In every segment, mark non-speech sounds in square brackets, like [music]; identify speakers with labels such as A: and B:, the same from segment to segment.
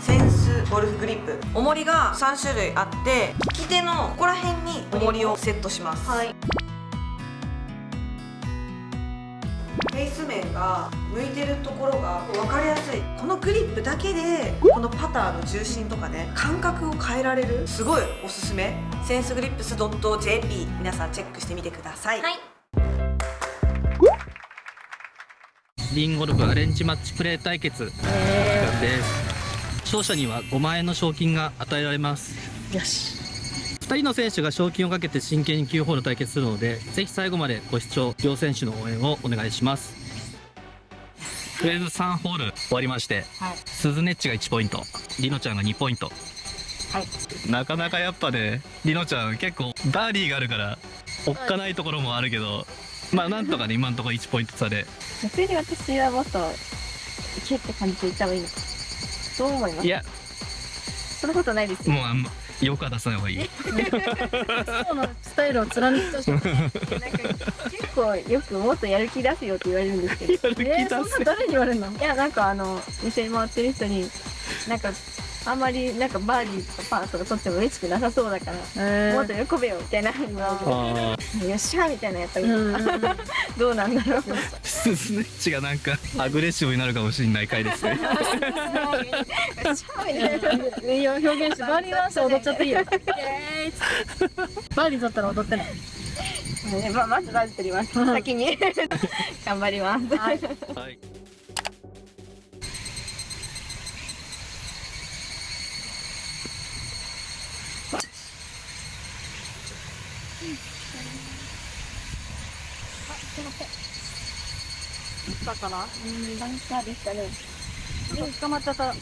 A: センスゴルフグリップ。重りが3種類あって利き手のここら辺に重りをセットします。
B: はい。
A: フェイス面が向いてるところが分かりやすい。このグリップだけでこのパターの重心とかね感覚を変えられるすごいおすすめ。センスグリップス .jp 皆さんチェックしてみてください、
B: はい。
C: リンゴルフアレンジマッチプレー対決です。勝者には5万円の賞金が与えられます。
A: よし。
C: 2人の選手が賞金をかけて真剣に9ホール対決するのでぜひ最後までご視聴両選手の応援をお願いします。とりあえず3ホール終わりまして、
B: はい。
C: 鈴ネッチが1ポイントりのちゃんが2ポイント。
B: はい。
C: なかなかやっぱねりのちゃん結構バーディーがあるからおっかないところもあるけどまあなんとかね今のところ1ポイント差で。[laughs]
B: 逆に私はもっといけって感じでいった方がいいのどう思います。
C: いや。
B: そんなことないですよ。
C: もうあんま欲は出さない方がいい
B: そうのスタイルを貫きとして、ね、なんか結構よくもっとやる気出すよって言われるんですけど。[laughs] えーそんな誰に言われるの？いやなんかあの店に回ってる人になんかあんまりなんかバーディーとかパーとか取っても嬉しくなさそうだから、もっと喜べよみたいな。よっしゃーみたいなやったらいい。のかなどうなんだろう。
C: スネッチがなんかアグレッシブになるかもしれない回ですね。
B: よっしゃーみたいな感じで
D: いいよ表現してバーディーワンス踊っちゃっていいよ。バーディー取ったら踊ってない
B: ね [laughs] ままずバズ取ります。先に。[laughs] 頑張ります。
D: はい。
C: はい
D: から
B: うんバンカーでしたね。
D: 捕まっちゃった。うん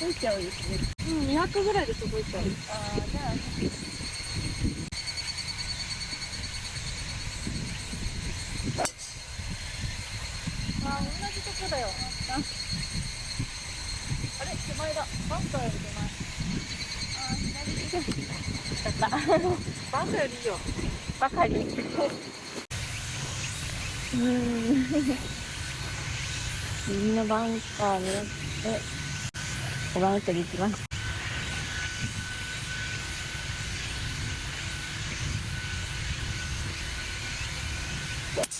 B: 吹いちゃうんですね
D: 200ぐらいで届いちゃう
B: ああじゃあ
D: あ同じとこ。だよあれ手前だバンカーより手前あ左に
B: だった
D: バンカーよりいいよ。
B: ばかりうん右のバンカー狙って5番ウッドに行きます。
C: おー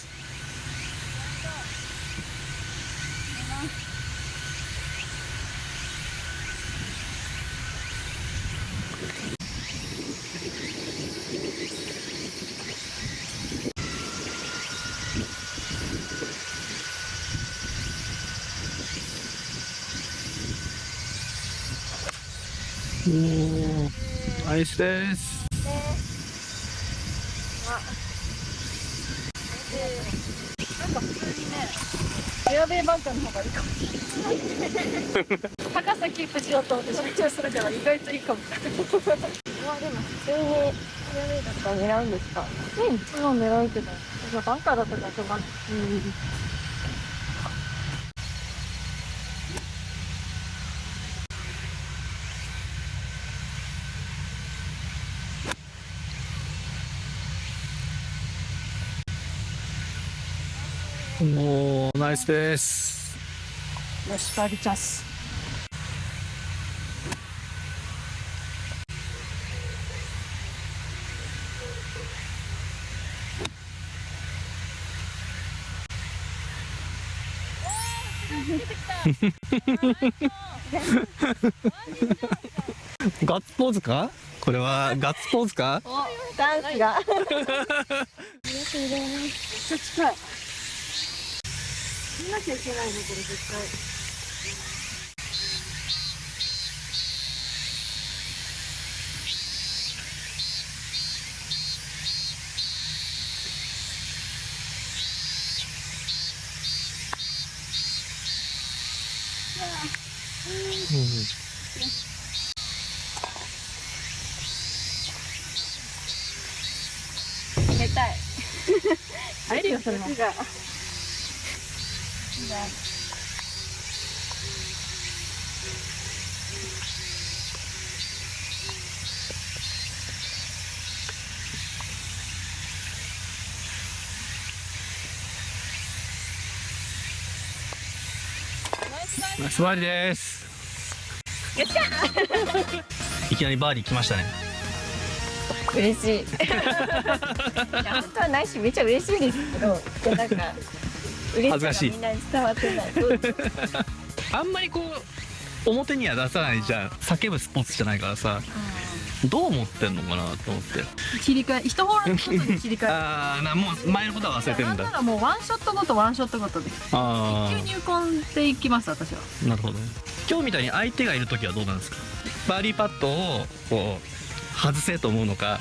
C: ナイスです。
D: なんか普通にねフェアウェイバンカーの方がいいかも。しれない高さキープしようと思って集中するから意外といいかも。
B: まあでも普通にフェアウェイだったら狙うんですか？
D: うん。もう狙うけど。バンカーだったからしょうがない
C: おーナイスです。
D: よしバーディーチャンス。
C: ガッツポーズか？これはガッツポーズか？
B: ダンスが。
D: めっちゃ近い [laughs] 見なきゃいけないねこれ絶対。
B: 冷たい。[laughs]
D: 入 [laughs] るよそれも
B: 熱が
C: ナイスバーディーです。
B: よっしゃ
C: いきなりバーディー来ましたね。
B: 嬉しい。[laughs] いや本当はないしめっちゃ嬉しいですけどいやなんか嬉
C: 恥ずかしい
B: みんなに伝わってない。
C: あんまりこう表には出さないじゃん叫ぶスポーツじゃないからさどう思ってんのかなと思って。
D: 切り替え一ホールごとに切り替え
C: ああなもう前のことは忘れてる
D: なんんな
C: だ
D: らもうワンショットごとワンショットごとで。
C: あ
D: 急入魂っていきます私は。
C: あなるほど今日みたいに相手がいる時はどうなんですか？バーディーパットをこう外せと思うのか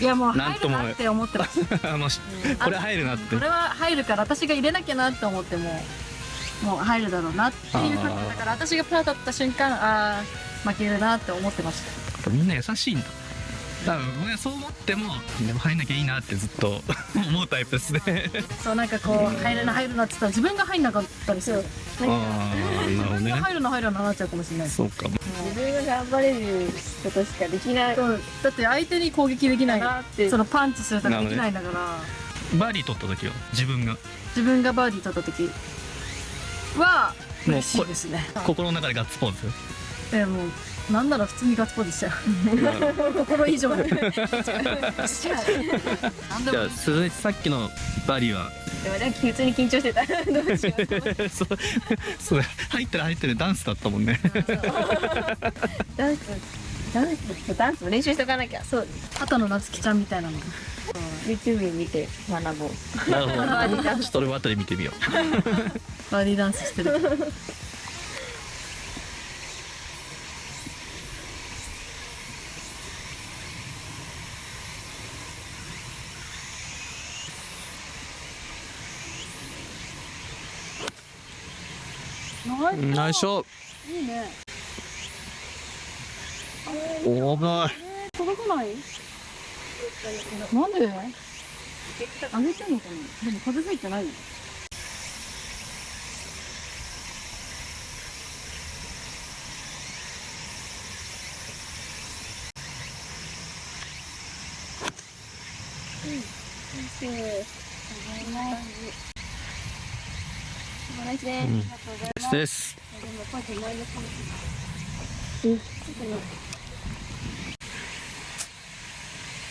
D: いやもう入るなって思ってます。[laughs]
C: あのしこれ入るなって。
D: これは入るから私が入れなきゃなって思ってももう入るだろうなっていう感じだから私がパーだった瞬間ああ負けるなって思ってまし
C: みんな優しいんだ多分僕はそう思ってもでも入んなきゃいいなってずっと [laughs] 思うタイプですね。
D: たそうなんかこう入るな入るなって言ったら自分が入んなかったりする。
C: ああなるほどね。
D: 自分が入るな入るななっちゃうかもしれない。
C: そうか
B: 自分が頑張れることしかできない。
D: そうだって相手に攻撃できない
B: なって
D: そのパンチするとかできないんだから。
C: バーディー取った時は自分が？
D: 自分がバーディー取った時は
C: もう
D: 嬉しいですね。
C: 心の中でガッツポーズ？
D: えもうなんなら普通にガッツポーズしちゃう。心以上。に [laughs]
C: じゃあ鈴井さっきのバーディーは？
B: でもなんか普通に緊張してた。どうしよう
C: そう。そう。入ってる入ってるダンスだったもんね。
B: ダンス。ダンスダンスも練習しとかなきゃ。そう。
D: 後の夏希ちゃんみたいなの。
B: YouTube 見て学ぼう。
C: なるほど。ちょっと俺も後で見てみよ [laughs]
D: バーディーダンスしてるナイ
C: うナイスショ
D: スいいね
C: お危ない
D: 届かないなんで上げてんのかなでも風吹いてないよ
C: うんですです。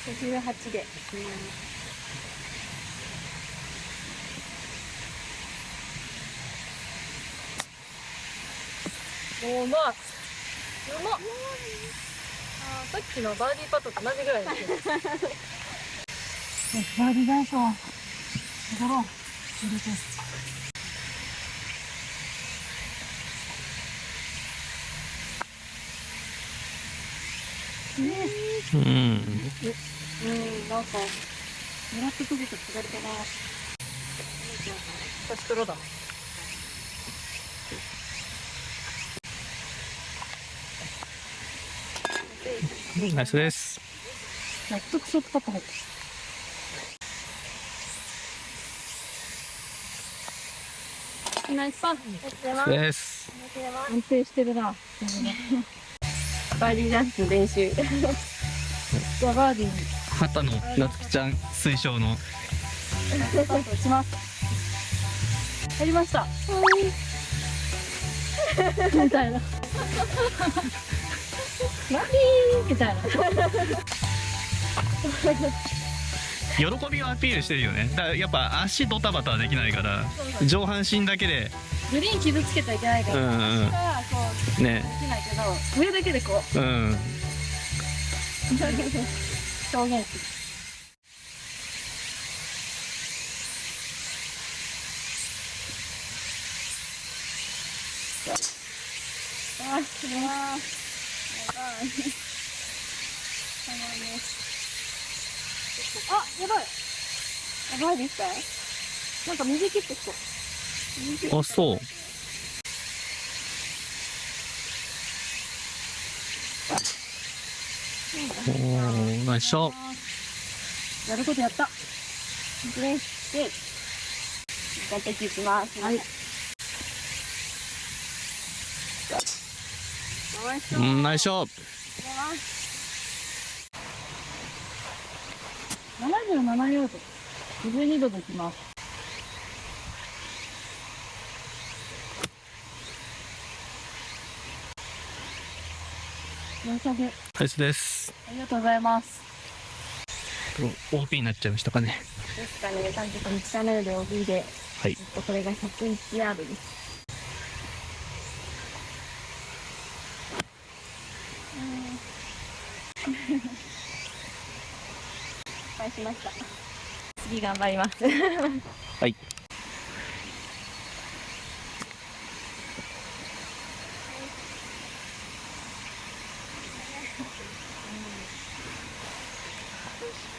B: 58で
D: おうまいうまっ。あーさっきのバーディーパットと同じぐらいですよ。バーディーダンスを踊ろう入れて
C: うん。
D: うんなんか狙ってくると違ったな私黒だ
C: ナイスです。
D: やっとクソットパナイスパン
C: です。
D: 安定してるな
B: バーディーダンス練習。
D: じゃあバーディーに。
C: 畑野夏希ちゃん推奨の。
D: します。入りました。みたいな。ーみたいな。
C: 喜びをアピールしてるよね。だからやっぱ足ドタバタはできないから。上半身だけで。
D: グリーン傷つけちゃいけないか
C: う
D: ら、
C: んうん。
D: う
C: ね
D: できないけど上だけでこう
C: うん
D: 表現するあ、すごい。やばい。あ、やばい。
B: やばいですか？
D: なんか右切ってきた。
C: あそうおーナイスショット
D: やることやった。
B: ねで頑張っていきます
D: はい。
C: うんナイスショット
D: 77ヤード。52度できます。申し訳ない
C: ナイスです
D: ありがとうございます。
C: OP になっちゃいましたかね
B: ですかね、単純にチャンネルで OB で、
C: はい
B: これが101ヤードです。[laughs] 失敗しました。次頑張ります。[laughs]
C: はい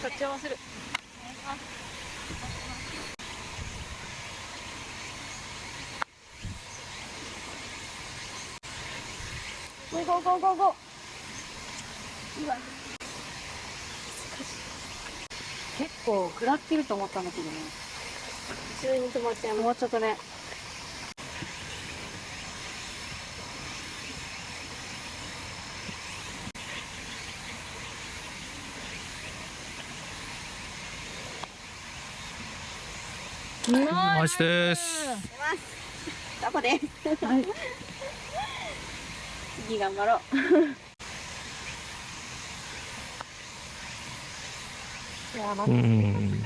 D: 買っちゃわせる。ゴーゴーゴーゴーゴー。結構下ってると思ったんだけどね。
B: 普通に止まっちゃいます。
D: もうちょっとね。
C: ナイスです
B: ダボです。
D: はい。
B: 次頑張ろう。いや、ま
C: うーん。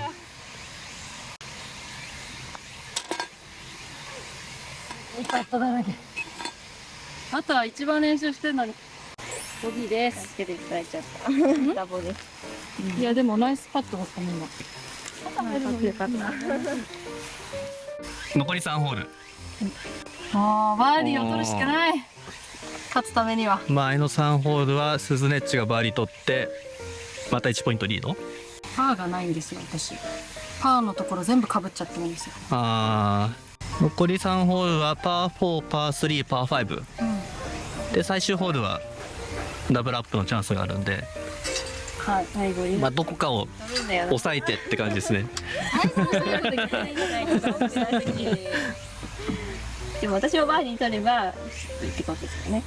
D: あとは一番練習してるのに。ボギーです。
B: 助けていただいちゃった。ダボです。
D: いや、でもナイスパットだったね、今。
B: よかった。
C: 残り3ホール
D: ああ、バーディーを取るしかない。勝つためには。
C: 前の3ホールはスズネッチがバーディー取ってまた1ポイントリード？
D: パーがないんですよ、私。パーのところ全部かぶっちゃってるんですよ。
C: あー残り3ホールはパー4パー3パー5
D: うん。
C: で最終ホールはダブルアップのチャンスがあるんで、
D: はい。
B: 最後に。
C: まあ、どこかを。抑えてって感じですね [laughs]
B: でも私もバーディー取ればってことですよね。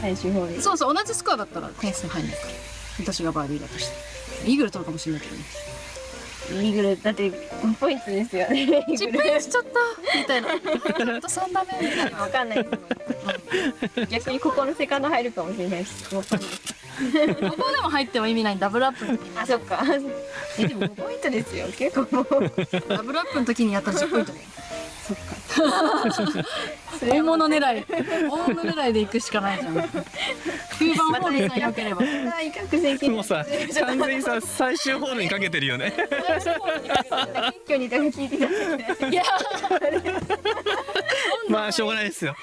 B: 最終ホール。
D: そうそう、同じスコアだったら点数入んないから。私がバーディーだとして。イーグル取るかもしれないけどね。
B: イーグルだって5ポイントですよね。
D: チップインしちゃったみたいな。[laughs] あと3打目みたいな。
B: わかんないですもん。[laughs] 逆にここのセカンド入るかもしれないし。5ポイント
D: ここでも入っても意味ない。ダブルアップの時。に
B: あ、そっか。え、でも5ポイントですよ。結構もう。
D: ダブルアップの時にやったら10ポイントだよ
B: そっか。
D: 大物狙い。大物狙いで行くしかないじゃん。9番ホールさえ良ければ。
C: もうさ完全にさ最終ホールにかけてるよね。
B: 謙虚にとか聞いてた。
D: いや。
C: まあしょうがないですよ